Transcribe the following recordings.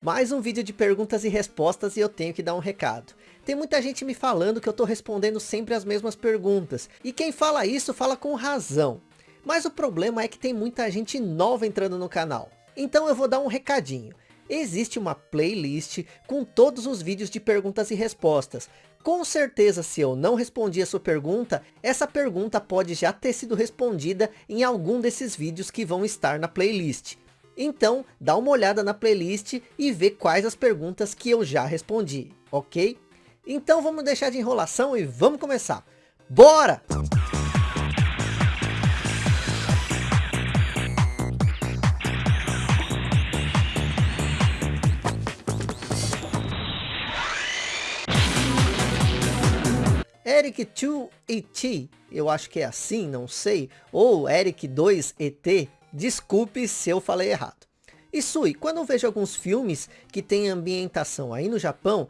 Mais um vídeo de perguntas e respostas e eu tenho que dar um recado. Tem muita gente me falando que eu tô respondendo sempre as mesmas perguntas. E quem fala isso fala com razão. Mas o problema é que tem muita gente nova entrando no canal. Então eu vou dar um recadinho. Existe uma playlist com todos os vídeos de perguntas e respostas. Com certeza se eu não respondi a sua pergunta, essa pergunta pode já ter sido respondida em algum desses vídeos que vão estar na playlist. Então, dá uma olhada na playlist e vê quais as perguntas que eu já respondi, ok? Então vamos deixar de enrolação e vamos começar. Bora! Eric2ET, eu acho que é assim, não sei, ou Eric2ET, Desculpe se eu falei errado. E Sui, quando eu vejo alguns filmes que tem ambientação aí no Japão,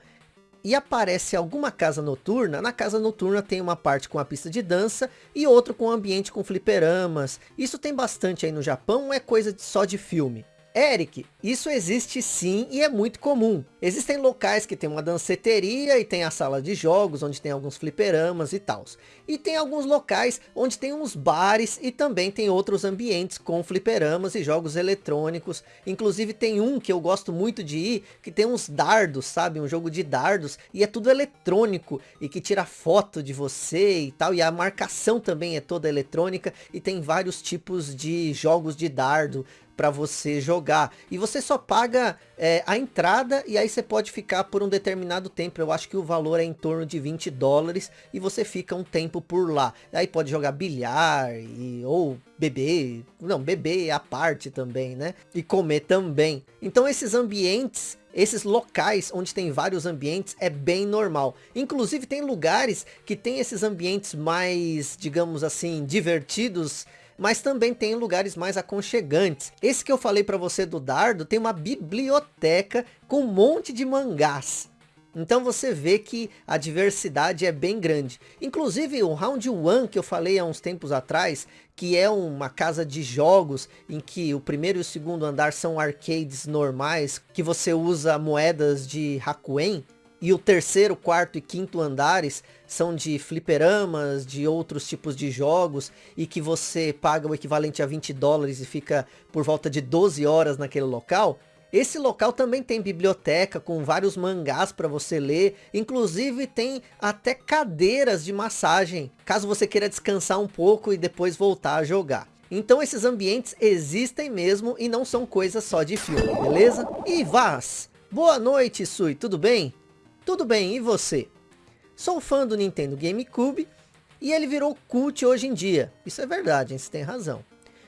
e aparece alguma casa noturna, na casa noturna tem uma parte com a pista de dança e outro com ambiente com fliperamas. Isso tem bastante aí no Japão, é coisa só de filme. Eric, isso existe sim e é muito comum. Existem locais que tem uma danceteria e tem a sala de jogos, onde tem alguns fliperamas e tal. E tem alguns locais onde tem uns bares e também tem outros ambientes com fliperamas e jogos eletrônicos. Inclusive tem um que eu gosto muito de ir, que tem uns dardos, sabe? Um jogo de dardos e é tudo eletrônico e que tira foto de você e tal. E a marcação também é toda eletrônica e tem vários tipos de jogos de dardo para você jogar. E você só paga é, a entrada e aí você pode ficar por um determinado tempo. Eu acho que o valor é em torno de 20 dólares e você fica um tempo por lá. Aí pode jogar bilhar e, ou beber, não, beber à parte também, né? E comer também. Então esses ambientes esses locais onde tem vários ambientes é bem normal. Inclusive tem lugares que tem esses ambientes mais, digamos assim, divertidos mas também tem lugares mais aconchegantes. Esse que eu falei para você do Dardo tem uma biblioteca com um monte de mangás. Então você vê que a diversidade é bem grande. Inclusive o Round One que eu falei há uns tempos atrás, que é uma casa de jogos em que o primeiro e o segundo andar são arcades normais, que você usa moedas de Hakuen, e o terceiro, quarto e quinto andares são de fliperamas, de outros tipos de jogos, e que você paga o equivalente a 20 dólares e fica por volta de 12 horas naquele local. Esse local também tem biblioteca com vários mangás para você ler, inclusive tem até cadeiras de massagem, caso você queira descansar um pouco e depois voltar a jogar. Então esses ambientes existem mesmo e não são coisas só de filme, beleza? E Vaz, boa noite Sui, tudo bem? Tudo bem, e você? Sou fã do Nintendo GameCube e ele virou cult hoje em dia. Isso é verdade, hein? você tem razão.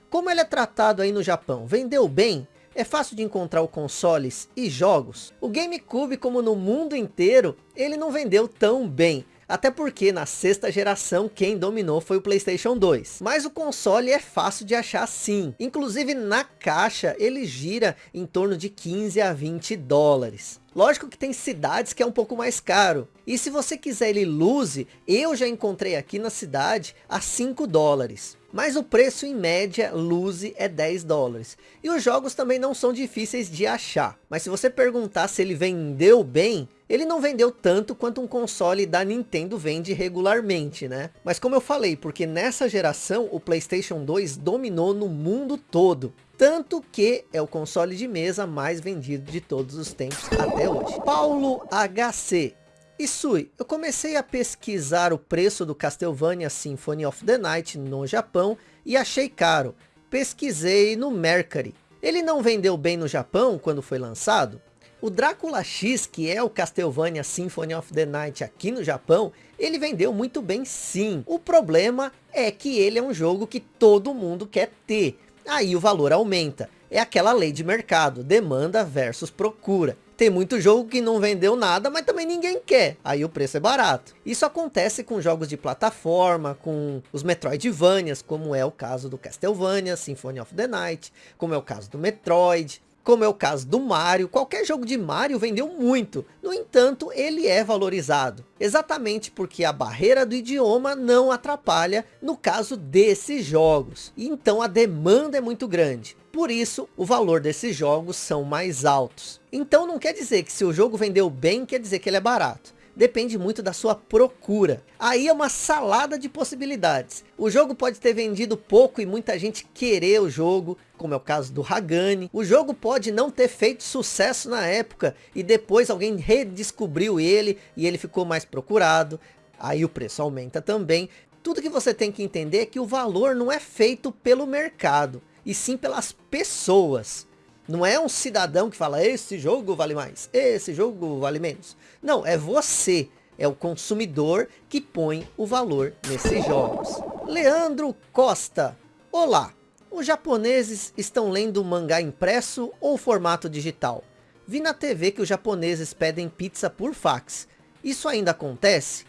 Como ele é tratado aí no Japão? Vendeu bem? É fácil de encontrar o consoles e jogos? O GameCube, como no mundo inteiro, ele não vendeu tão bem. Até porque na sexta geração quem dominou foi o Playstation 2. Mas o console é fácil de achar sim. Inclusive na caixa ele gira em torno de 15 a 20 dólares. Lógico que tem cidades que é um pouco mais caro. E se você quiser ele lose, eu já encontrei aqui na cidade a 5 dólares. Mas o preço em média lose é 10 dólares. E os jogos também não são difíceis de achar. Mas se você perguntar se ele vendeu bem, ele não vendeu tanto quanto um console da Nintendo vende regularmente, né? Mas como eu falei, porque nessa geração o Playstation 2 dominou no mundo todo. Tanto que é o console de mesa mais vendido de todos os tempos até hoje. Paulo HC. Isui, eu comecei a pesquisar o preço do Castlevania Symphony of the Night no Japão e achei caro. Pesquisei no Mercari. Ele não vendeu bem no Japão quando foi lançado? O Drácula X, que é o Castlevania Symphony of the Night aqui no Japão, ele vendeu muito bem sim. O problema é que ele é um jogo que todo mundo quer ter. Aí o valor aumenta. É aquela lei de mercado, demanda versus procura. Tem muito jogo que não vendeu nada, mas também ninguém quer. Aí o preço é barato. Isso acontece com jogos de plataforma, com os Metroidvanias, como é o caso do Castlevania, Symphony of the Night, como é o caso do Metroid. Como é o caso do Mario, qualquer jogo de Mario vendeu muito, no entanto ele é valorizado, exatamente porque a barreira do idioma não atrapalha no caso desses jogos, então a demanda é muito grande. Por isso, o valor desses jogos são mais altos. Então não quer dizer que se o jogo vendeu bem, quer dizer que ele é barato depende muito da sua procura. Aí é uma salada de possibilidades. O jogo pode ter vendido pouco e muita gente querer o jogo, como é o caso do Hagani. O jogo pode não ter feito sucesso na época e depois alguém redescobriu ele e ele ficou mais procurado. Aí o preço aumenta também. Tudo que você tem que entender é que o valor não é feito pelo mercado, e sim pelas pessoas. Não é um cidadão que fala, esse jogo vale mais, esse jogo vale menos. Não, é você, é o consumidor que põe o valor nesses jogos. Leandro Costa, olá, os japoneses estão lendo mangá impresso ou formato digital? Vi na TV que os japoneses pedem pizza por fax. Isso ainda acontece?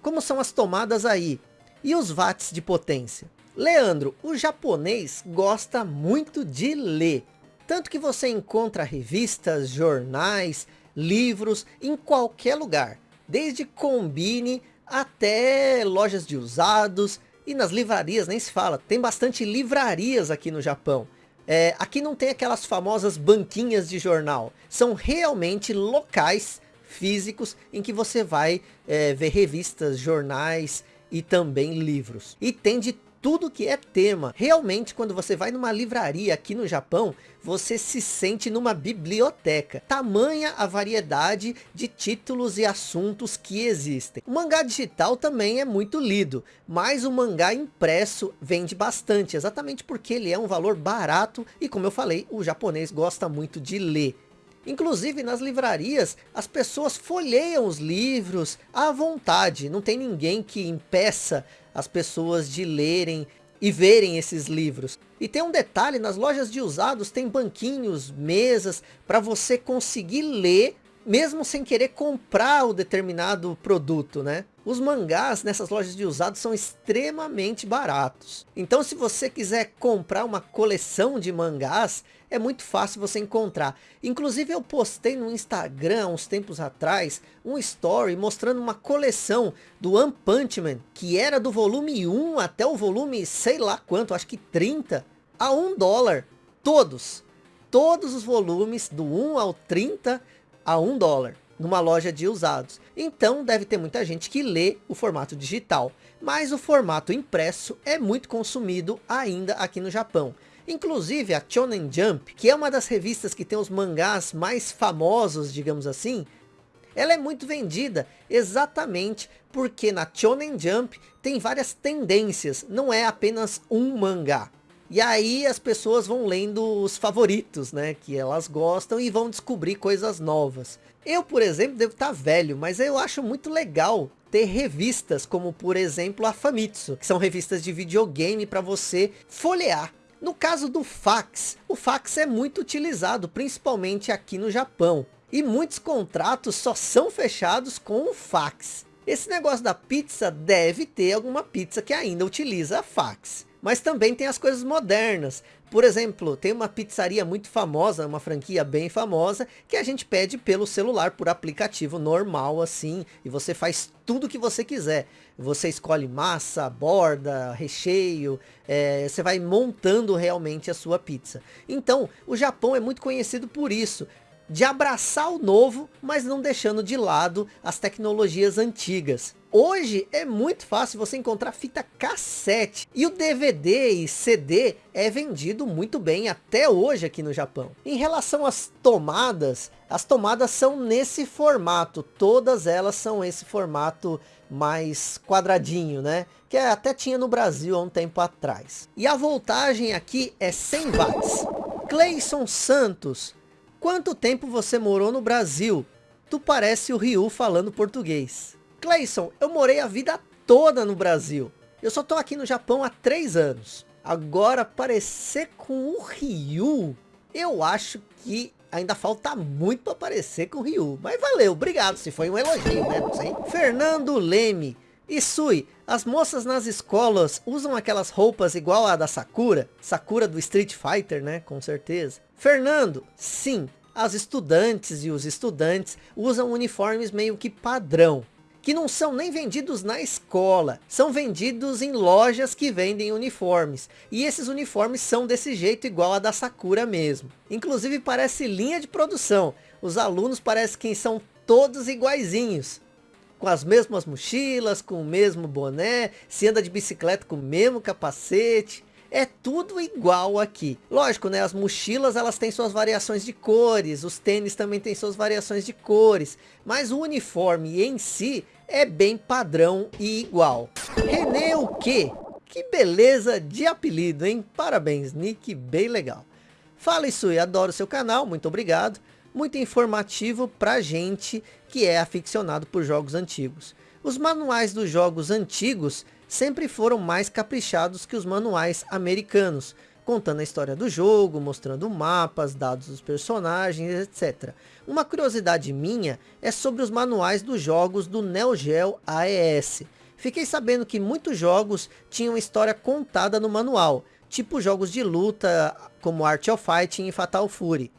Como são as tomadas aí? E os watts de potência? Leandro, o japonês gosta muito de ler. Tanto que você encontra revistas, jornais, livros em qualquer lugar. Desde combine até lojas de usados e nas livrarias nem se fala. Tem bastante livrarias aqui no Japão. É, aqui não tem aquelas famosas banquinhas de jornal. São realmente locais físicos em que você vai é, ver revistas, jornais e também livros. E tem de tudo que é tema. Realmente, quando você vai numa livraria aqui no Japão, você se sente numa biblioteca. Tamanha a variedade de títulos e assuntos que existem. O mangá digital também é muito lido, mas o mangá impresso vende bastante, exatamente porque ele é um valor barato e como eu falei, o japonês gosta muito de ler. Inclusive nas livrarias, as pessoas folheiam os livros à vontade. Não tem ninguém que impeça as pessoas de lerem e verem esses livros. E tem um detalhe, nas lojas de usados tem banquinhos, mesas, para você conseguir ler mesmo sem querer comprar o determinado produto, né? Os mangás nessas lojas de usados são extremamente baratos. Então se você quiser comprar uma coleção de mangás, é muito fácil você encontrar. Inclusive eu postei no Instagram uns tempos atrás um story mostrando uma coleção do One Punch Man, que era do volume 1 até o volume sei lá quanto, acho que 30, a 1 dólar. Todos. Todos os volumes do 1 ao 30 a 1 dólar numa loja de usados. Então deve ter muita gente que lê o formato digital, mas o formato impresso é muito consumido ainda aqui no Japão. Inclusive a Shonen Jump, que é uma das revistas que tem os mangás mais famosos, digamos assim, ela é muito vendida exatamente porque na Shonen Jump tem várias tendências, não é apenas um mangá. E aí as pessoas vão lendo os favoritos, né, que elas gostam e vão descobrir coisas novas. Eu, por exemplo, devo estar velho, mas eu acho muito legal ter revistas como, por exemplo, a Famitsu, que são revistas de videogame para você folhear no caso do fax, o fax é muito utilizado, principalmente aqui no Japão. E muitos contratos só são fechados com o fax. Esse negócio da pizza deve ter alguma pizza que ainda utiliza fax. Mas também tem as coisas modernas. Por exemplo, tem uma pizzaria muito famosa, uma franquia bem famosa, que a gente pede pelo celular, por aplicativo normal assim, e você faz tudo que você quiser. Você escolhe massa, borda, recheio, é, você vai montando realmente a sua pizza. Então, o Japão é muito conhecido por isso, de abraçar o novo, mas não deixando de lado as tecnologias antigas. Hoje é muito fácil você encontrar fita cassete e o DVD e CD é vendido muito bem até hoje aqui no Japão. Em relação às tomadas, as tomadas são nesse formato, todas elas são esse formato mais quadradinho, né? Que até tinha no Brasil há um tempo atrás. E a voltagem aqui é 100 watts. Cleison Santos, quanto tempo você morou no Brasil? Tu parece o Ryu falando português. Cleison, eu morei a vida toda no Brasil. Eu só tô aqui no Japão há três anos. Agora, parecer com o Ryu, eu acho que ainda falta muito para parecer com o Ryu. Mas valeu, obrigado, se foi um elogio, né? Não sei. Fernando Leme, E Sui, as moças nas escolas usam aquelas roupas igual a da Sakura? Sakura do Street Fighter, né? Com certeza. Fernando, sim, as estudantes e os estudantes usam uniformes meio que padrão que não são nem vendidos na escola, são vendidos em lojas que vendem uniformes. E esses uniformes são desse jeito igual a da Sakura mesmo. Inclusive parece linha de produção. Os alunos parecem que são todos iguaizinhos. Com as mesmas mochilas, com o mesmo boné, se anda de bicicleta com o mesmo capacete é tudo igual aqui. Lógico, né? As mochilas elas têm suas variações de cores, os tênis também têm suas variações de cores, mas o uniforme em si é bem padrão e igual. René o quê? Que beleza de apelido, hein? Parabéns, Nick, bem legal. Fala isso e adoro seu canal, muito obrigado. Muito informativo pra gente que é aficionado por jogos antigos. Os manuais dos jogos antigos sempre foram mais caprichados que os manuais americanos, contando a história do jogo, mostrando mapas, dados dos personagens, etc. Uma curiosidade minha é sobre os manuais dos jogos do Neo Geo AES. Fiquei sabendo que muitos jogos tinham história contada no manual, tipo jogos de luta como Art of Fighting e Fatal Fury.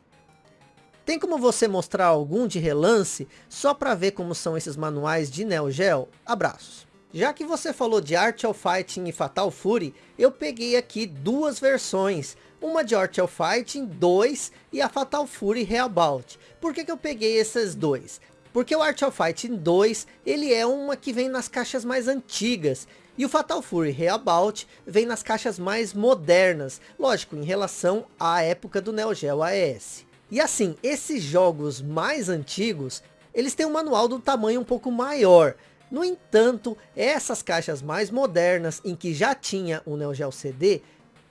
Tem como você mostrar algum de relance, só para ver como são esses manuais de Neo Geo? Abraços. Já que você falou de Art of Fighting e Fatal Fury, eu peguei aqui duas versões. Uma de Art of Fighting 2 e a Fatal Fury Reabout. Por que, que eu peguei esses dois? Porque o Art of Fighting 2, ele é uma que vem nas caixas mais antigas. E o Fatal Fury Reabout vem nas caixas mais modernas. Lógico, em relação à época do Neo Geo AES. E assim, esses jogos mais antigos, eles têm um manual do tamanho um pouco maior. No entanto, essas caixas mais modernas, em que já tinha o Neo Geo CD,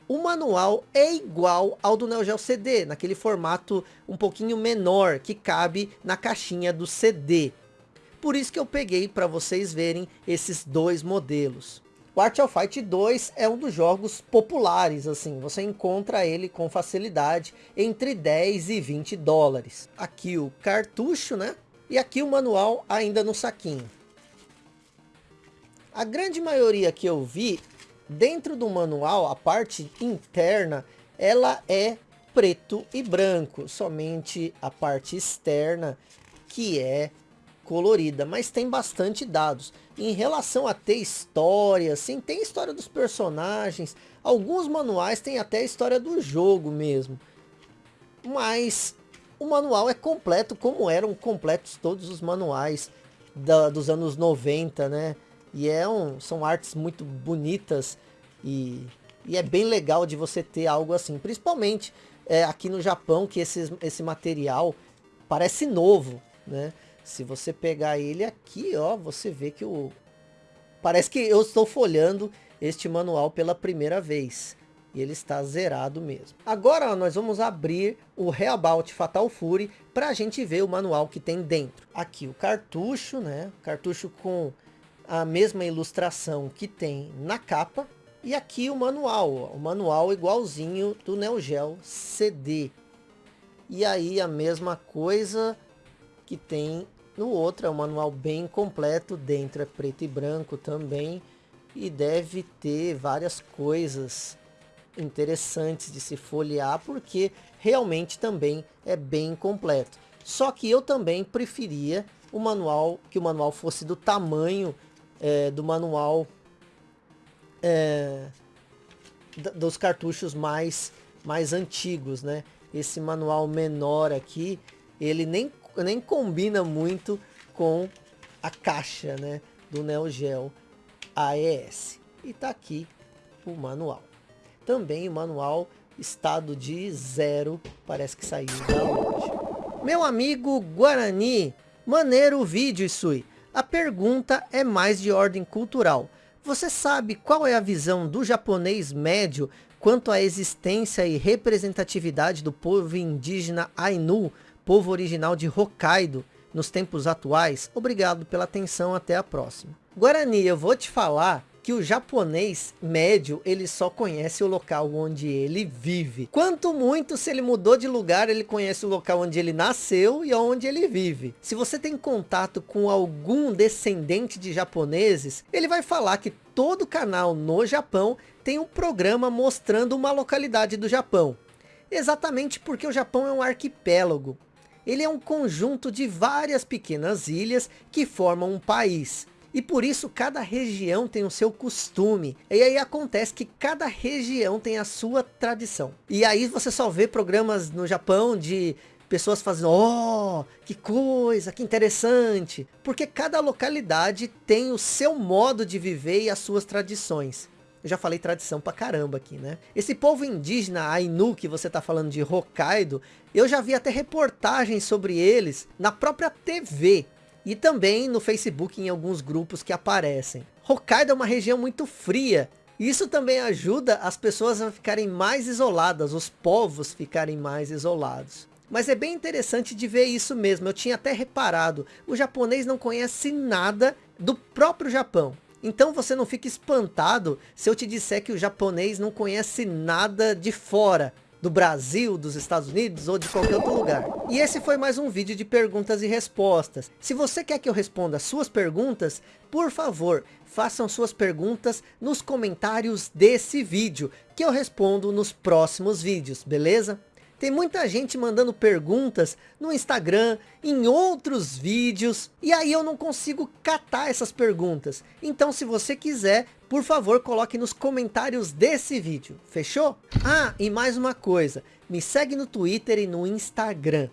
o manual é igual ao do Neo Geo CD, naquele formato um pouquinho menor, que cabe na caixinha do CD. Por isso que eu peguei para vocês verem esses dois modelos. O Art of Fight 2 é um dos jogos populares, assim, você encontra ele com facilidade entre 10 e 20 dólares. Aqui o cartucho, né? E aqui o manual ainda no saquinho. A grande maioria que eu vi, dentro do manual, a parte interna, ela é preto e branco. Somente a parte externa que é colorida, mas tem bastante dados. Em relação a ter história, sim, tem história dos personagens. Alguns manuais têm até a história do jogo mesmo. Mas o manual é completo como eram completos todos os manuais da, dos anos 90, né? E é um, são artes muito bonitas e, e é bem legal de você ter algo assim. Principalmente é, aqui no Japão, que esse, esse material parece novo, né? Se você pegar ele aqui, ó, você vê que o... Parece que eu estou folhando este manual pela primeira vez. E ele está zerado mesmo. Agora ó, nós vamos abrir o Reabout Fatal Fury para a gente ver o manual que tem dentro. Aqui o cartucho, né? Cartucho com a mesma ilustração que tem na capa. E aqui o manual, o manual igualzinho do Neo Geo CD. E aí a mesma coisa que tem no outro, é um manual bem completo, dentro é preto e branco também. E deve ter várias coisas interessantes de se folhear, porque realmente também é bem completo. Só que eu também preferia o manual, que o manual fosse do tamanho é, do manual é, dos cartuchos mais, mais antigos, né? Esse manual menor aqui, ele nem, nem combina muito com a caixa, né? Do Neo Geo AES. E tá aqui o manual. Também o manual estado de zero, parece que saiu da loja. Meu amigo Guarani, maneiro o vídeo, Isui. A pergunta é mais de ordem cultural. Você sabe qual é a visão do japonês médio quanto à existência e representatividade do povo indígena Ainu, povo original de Hokkaido, nos tempos atuais? Obrigado pela atenção, até a próxima. Guarani, eu vou te falar que o japonês médio, ele só conhece o local onde ele vive. Quanto muito, se ele mudou de lugar, ele conhece o local onde ele nasceu e onde ele vive. Se você tem contato com algum descendente de japoneses, ele vai falar que todo canal no Japão tem um programa mostrando uma localidade do Japão. Exatamente porque o Japão é um arquipélago. Ele é um conjunto de várias pequenas ilhas que formam um país. E por isso cada região tem o seu costume. E aí acontece que cada região tem a sua tradição. E aí você só vê programas no Japão de pessoas fazendo, oh, que coisa, que interessante. Porque cada localidade tem o seu modo de viver e as suas tradições. Eu já falei tradição pra caramba aqui, né? Esse povo indígena Ainu, que você tá falando de Hokkaido, eu já vi até reportagens sobre eles na própria TV e também no Facebook em alguns grupos que aparecem. Hokkaido é uma região muito fria. Isso também ajuda as pessoas a ficarem mais isoladas, os povos ficarem mais isolados. Mas é bem interessante de ver isso mesmo, eu tinha até reparado, o japonês não conhece nada do próprio Japão. Então você não fica espantado se eu te disser que o japonês não conhece nada de fora do Brasil, dos Estados Unidos ou de qualquer outro lugar. E esse foi mais um vídeo de perguntas e respostas. Se você quer que eu responda suas perguntas, por favor, façam suas perguntas nos comentários desse vídeo, que eu respondo nos próximos vídeos, beleza? Tem muita gente mandando perguntas no Instagram, em outros vídeos, e aí eu não consigo catar essas perguntas. Então se você quiser, por favor, coloque nos comentários desse vídeo, fechou? Ah, e mais uma coisa, me segue no Twitter e no Instagram.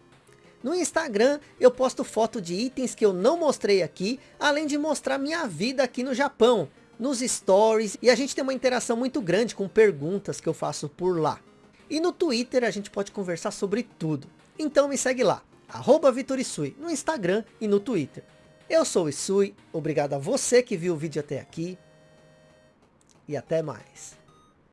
No Instagram eu posto foto de itens que eu não mostrei aqui, além de mostrar minha vida aqui no Japão, nos stories, e a gente tem uma interação muito grande com perguntas que eu faço por lá. E no Twitter a gente pode conversar sobre tudo. Então me segue lá, arroba Vitorisui, no Instagram e no Twitter. Eu sou o Isui, obrigado a você que viu o vídeo até aqui. E até mais.